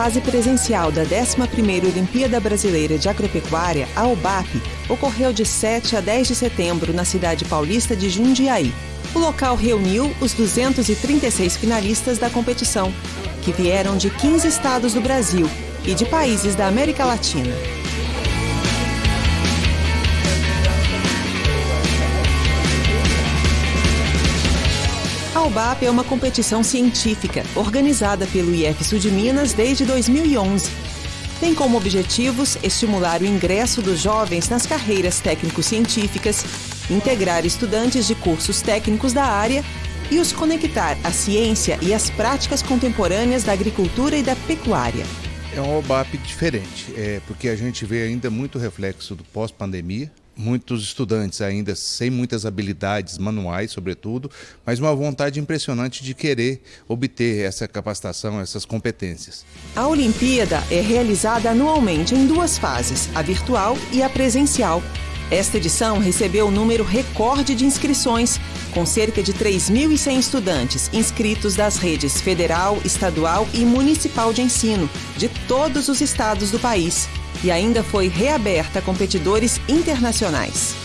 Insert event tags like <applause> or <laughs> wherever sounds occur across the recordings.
fase presencial da 11ª Olimpíada Brasileira de Agropecuária, a UBAP, ocorreu de 7 a 10 de setembro na cidade paulista de Jundiaí. O local reuniu os 236 finalistas da competição, que vieram de 15 estados do Brasil e de países da América Latina. A UBAP é uma competição científica organizada pelo IF Sul de Minas desde 2011. Tem como objetivos estimular o ingresso dos jovens nas carreiras técnico-científicas, integrar estudantes de cursos técnicos da área e os conectar à ciência e às práticas contemporâneas da agricultura e da pecuária. É um OBAP diferente, é, porque a gente vê ainda muito reflexo do pós-pandemia, muitos estudantes ainda sem muitas habilidades manuais, sobretudo, mas uma vontade impressionante de querer obter essa capacitação, essas competências. A Olimpíada é realizada anualmente em duas fases, a virtual e a presencial. Esta edição recebeu um número recorde de inscrições, com cerca de 3.100 estudantes inscritos das redes federal, estadual e municipal de ensino, de todos os estados do país e ainda foi reaberta a competidores internacionais.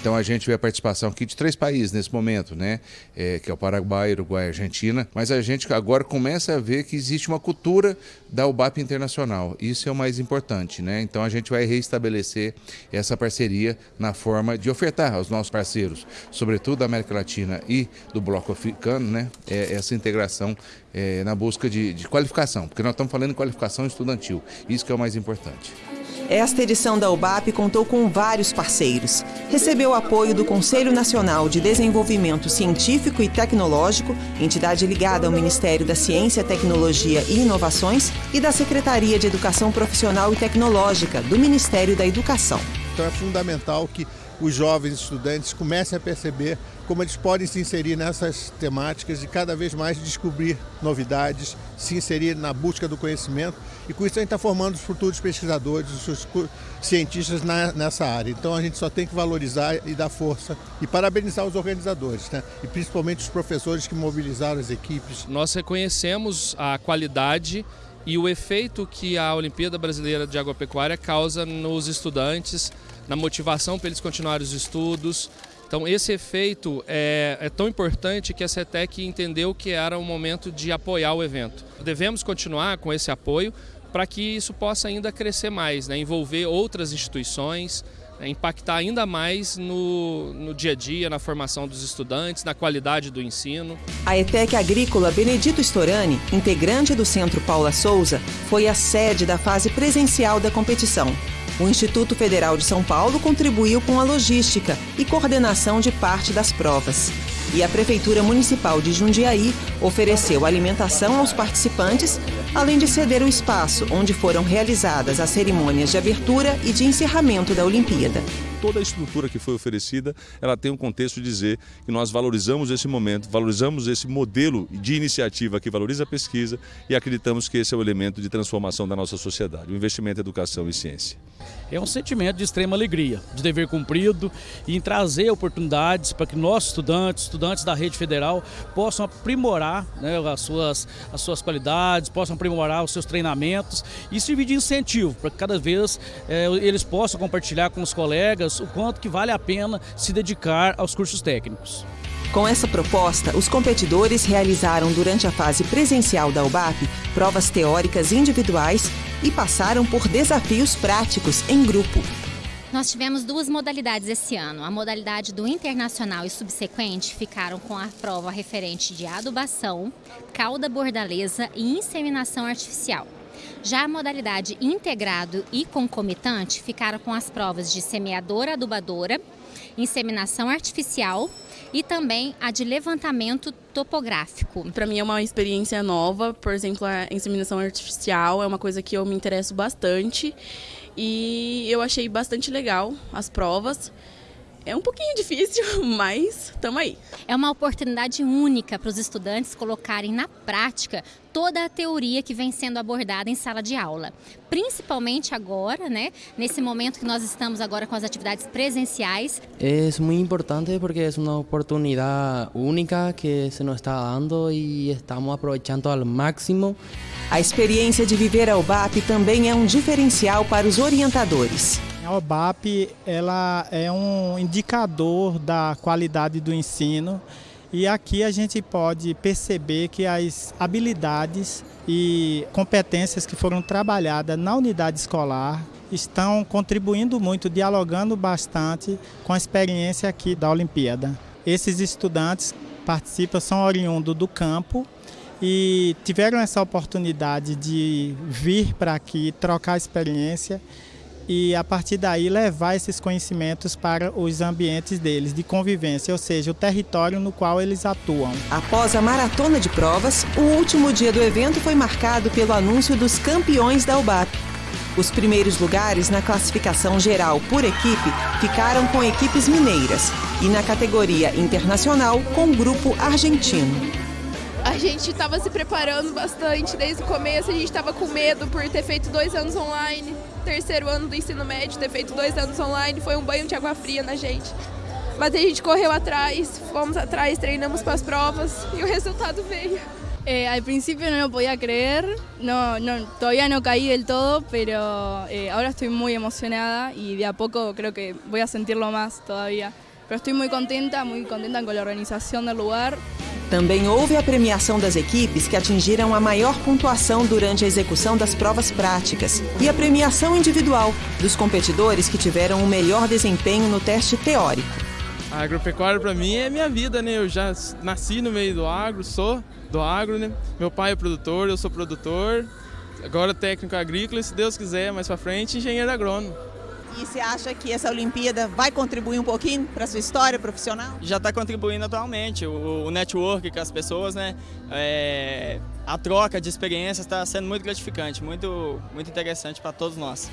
Então a gente vê a participação aqui de três países nesse momento, né? É, que é o Paraguai, Uruguai e Argentina. Mas a gente agora começa a ver que existe uma cultura da UBAP internacional. Isso é o mais importante, né? Então a gente vai reestabelecer essa parceria na forma de ofertar aos nossos parceiros, sobretudo da América Latina e do Bloco Africano, né? É, essa integração é, na busca de, de qualificação, porque nós estamos falando em qualificação estudantil. Isso que é o mais importante. Esta edição da UBAP contou com vários parceiros. Recebeu apoio do Conselho Nacional de Desenvolvimento Científico e Tecnológico, entidade ligada ao Ministério da Ciência, Tecnologia e Inovações, e da Secretaria de Educação Profissional e Tecnológica, do Ministério da Educação. Então é fundamental que os jovens estudantes comecem a perceber como eles podem se inserir nessas temáticas e cada vez mais descobrir novidades, se inserir na busca do conhecimento e com isso a gente está formando os futuros pesquisadores, os cientistas na, nessa área. Então a gente só tem que valorizar e dar força e parabenizar os organizadores, né? e principalmente os professores que mobilizaram as equipes. Nós reconhecemos a qualidade e o efeito que a Olimpíada Brasileira de Agropecuária causa nos estudantes, na motivação para eles continuarem os estudos. Então esse efeito é, é, tão importante que a CETEC entendeu que era o momento de apoiar o evento. Devemos continuar com esse apoio para que isso possa ainda crescer mais, né? envolver outras instituições? Impactar ainda mais no, no dia a dia, na formação dos estudantes, na qualidade do ensino. A ETEC Agrícola Benedito Storani, integrante do Centro Paula Souza, foi a sede da fase presencial da competição. O Instituto Federal de São Paulo contribuiu com a logística e coordenação de parte das provas. E a Prefeitura Municipal de Jundiaí ofereceu alimentação aos participantes, além de ceder o espaço onde foram realizadas as cerimônias de abertura e de encerramento da Olimpíada toda a estrutura que foi oferecida, ela tem um contexto de dizer que nós valorizamos esse momento, valorizamos esse modelo de iniciativa que valoriza a pesquisa e acreditamos que esse é o elemento de transformação da nossa sociedade, o investimento em educação e ciência. É um sentimento de extrema alegria, de dever cumprido e em trazer oportunidades para que nossos estudantes, estudantes da rede federal, possam aprimorar né, as, suas, as suas qualidades, possam aprimorar os seus treinamentos e servir de incentivo para que cada vez é, eles possam compartilhar com os colegas o quanto que vale a pena se dedicar aos cursos técnicos. Com essa proposta, os competidores realizaram durante a fase presencial da UBAP provas teóricas individuais e passaram por desafios práticos em grupo. Nós tivemos duas modalidades esse ano. A modalidade do internacional e subsequente ficaram com a prova referente de adubação, cauda bordaleza e inseminação artificial. Já a modalidade integrado e concomitante ficaram com as provas de semeadora adubadora, inseminação artificial e também a de levantamento topográfico. Para mim é uma experiência nova, por exemplo, a inseminação artificial é uma coisa que eu me interesso bastante e eu achei bastante legal as provas. É um pouquinho difícil, <laughs> mas estamos aí. É uma oportunidade única para os estudantes colocarem na prática toda a teoria que vem sendo abordada em sala de aula. Principalmente agora, né, nesse momento que nós estamos agora com as atividades presenciais. É muito importante porque é uma oportunidade única que se nos está dando e estamos aproveitando ao máximo. A experiência de viver a UBAP também é um diferencial para os orientadores. A OBAP ela é um indicador da qualidade do ensino e aqui a gente pode perceber que as habilidades e competências que foram trabalhadas na unidade escolar estão contribuindo muito, dialogando bastante com a experiência aqui da Olimpíada. Esses estudantes participam, são oriundos do campo e tiveram essa oportunidade de vir para aqui, trocar experiência e a partir daí levar esses conhecimentos para os ambientes deles de convivência, ou seja, o território no qual eles atuam. Após a maratona de provas, o último dia do evento foi marcado pelo anúncio dos campeões da UBAP. Os primeiros lugares na classificação geral por equipe ficaram com equipes mineiras e na categoria internacional com o grupo argentino. A gente estava se preparando bastante desde o começo, a gente estava com medo por ter feito dois anos online, terceiro ano do ensino médio, ter feito dois anos online, foi um banho de água fria na gente. Mas a gente correu atrás, fomos atrás, treinamos para as provas e o resultado veio. Eh, al principio no lo podía no, no, todavía no caí del todo, pero eh, ahora estoy muy emocionada y de a poco creo que voy a sentirlo más todavía. Pero estoy muy contenta, muy contenta con la organización del lugar. Também houve a premiação das equipes que atingiram a maior pontuação durante a execução das provas práticas e a premiação individual dos competidores que tiveram o melhor desempenho no teste teórico. A agropecuária para mim é minha vida, né? Eu já nasci no meio do agro, sou do agro, né? Meu pai é produtor, eu sou produtor, agora técnico agrícola e se Deus quiser, mais para frente, engenheiro agrônomo. E você acha que essa Olimpíada vai contribuir um pouquinho para a sua história profissional? Já está contribuindo atualmente. O, o, network com as pessoas, né? É, a troca de experiências está sendo muito gratificante, muito, muito interessante para todos nós.